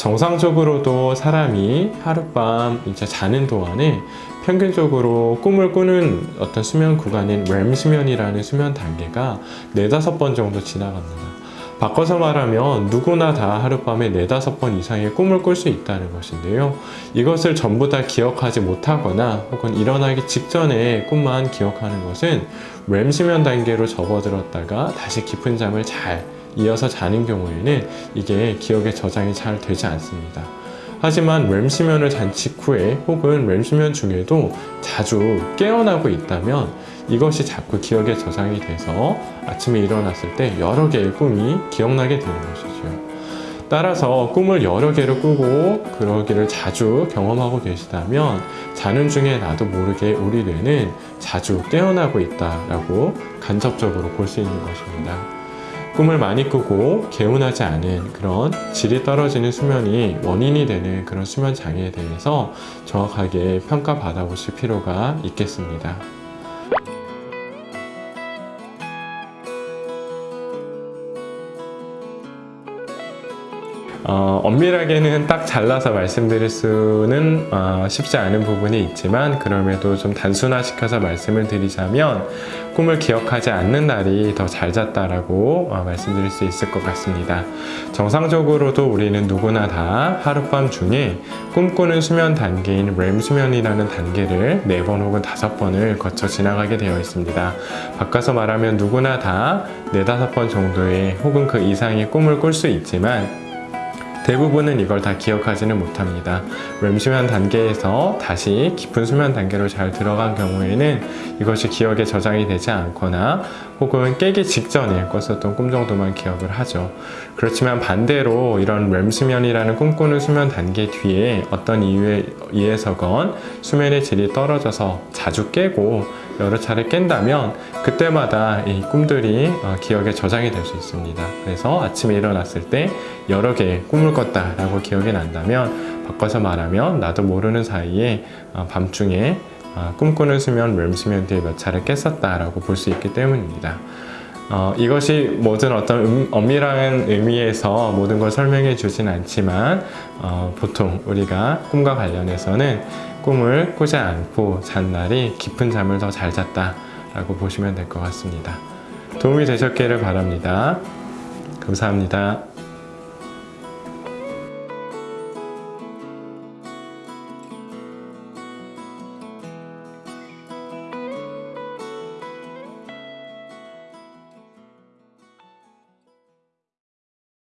정상적으로도 사람이 하룻밤 이제 자는 동안에 평균적으로 꿈을 꾸는 어떤 수면 구간인 REM 수면이라는 수면 단계가 네다섯 번 정도 지나갑니다. 바꿔서 말하면 누구나 다 하룻밤에 네다섯 번 이상의 꿈을 꿀 수 있다는 것인데요. 이것을 전부 다 기억하지 못하거나 혹은 일어나기 직전에 꿈만 기억하는 것은 REM 수면 단계로 접어들었다가 다시 깊은 잠을 잘 이어서 자는 경우에는 이게 기억에 저장이 잘 되지 않습니다. 하지만 REM 수면을 잔 직후에 혹은 REM 수면 중에도 자주 깨어나고 있다면 이것이 자꾸 기억에 저장이 돼서 아침에 일어났을 때 여러 개의 꿈이 기억나게 되는 것이죠. 따라서 꿈을 여러 개를 꾸고 그러기를 자주 경험하고 계시다면 자는 중에 나도 모르게 우리 뇌는 자주 깨어나고 있다라고 간접적으로 볼 수 있는 것입니다. 꿈을 많이 꾸고 개운하지 않은 그런 질이 떨어지는 수면이 원인이 되는 그런 수면 장애에 대해서 정확하게 평가받아 보실 필요가 있겠습니다. 어, 엄밀하게는 딱 잘라서 말씀드릴 수는 어, 쉽지 않은 부분이 있지만 그럼에도 좀 단순화시켜서 말씀을 드리자면 꿈을 기억하지 않는 날이 더 잘 잤다라고 어, 말씀드릴 수 있을 것 같습니다. 정상적으로도 우리는 누구나 다 하룻밤 중에 꿈꾸는 수면 단계인 REM 수면이라는 단계를 4번 혹은 5번을 거쳐 지나가게 되어 있습니다. 바꿔서 말하면 누구나 다 4, 5번 정도의 혹은 그 이상의 꿈을 꿀 수 있지만 대부분은 이걸 다 기억하지는 못합니다. REM 수면 단계에서 다시 깊은 수면 단계로 잘 들어간 경우에는 이것이 기억에 저장이 되지 않거나 혹은 깨기 직전에 꿨었던 꿈 정도만 기억을 하죠. 그렇지만 반대로 이런 REM 수면이라는 꿈꾸는 수면 단계 뒤에 어떤 이유에 의해서건 수면의 질이 떨어져서 자주 깨고 여러 차례 깬다면 그때마다 이 꿈들이 어, 기억에 저장이 될 수 있습니다. 그래서 아침에 일어났을 때 여러 개의 꿈을 꿨다 라고 기억이 난다면 바꿔서 말하면 나도 모르는 사이에 어, 밤중에 어, 꿈꾸는 수면, REM 수면 뒤에 몇 차례 깼었다 라고 볼 수 있기 때문입니다. 어, 이것이 모든 어떤 음, 엄밀한 의미에서 모든 걸 설명해 주진 않지만 어, 보통 우리가 꿈과 관련해서는 꿈을 꾸지 않고 잔 날이 깊은 잠을 더 잘 잤다 라고 보시면 될 것 같습니다. 도움이 되셨기를 바랍니다. 감사합니다.